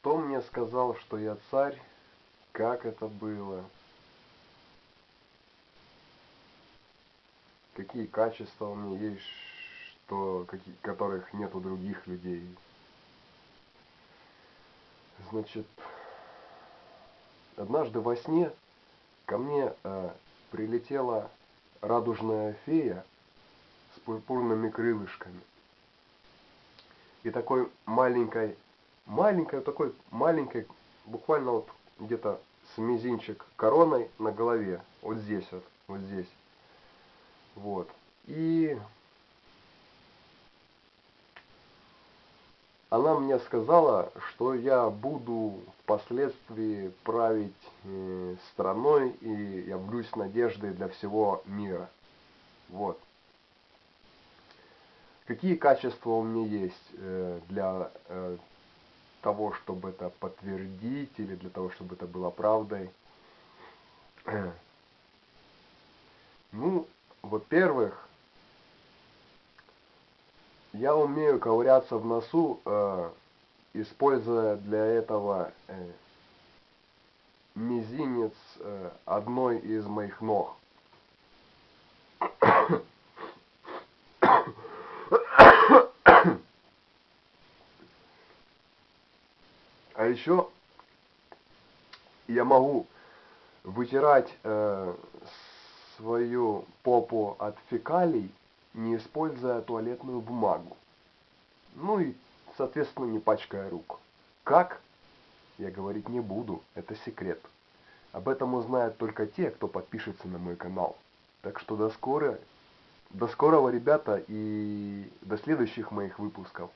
Кто мне сказал, что я царь? Как это было? Какие качества у меня есть, что, какие, которых нет у других людей? Значит, однажды во сне ко мне э, прилетела радужная фея с пурпурными крылышками и такой маленькой, маленькой, такой маленькой, буквально вот где-то с мизинчик короной на голове, вот здесь вот, вот здесь. Вот. И она мне сказала, что я буду впоследствии править э, страной и явлюсь надеждой для всего мира. Вот. Какие качества у меня есть э, для э, того, чтобы это подтвердить или для того, чтобы это было правдой? Ну, во-первых, я умею ковыряться в носу, э, используя для этого э, мизинец э, одной из моих ног. А еще я могу вытирать э, свою попу от фекалий, не используя туалетную бумагу. Ну и, соответственно, не пачкая рук. Как? Я говорить не буду, это секрет. Об этом узнают только те, кто подпишется на мой канал. Так что до скорого, до скорого, ребята, и до следующих моих выпусков.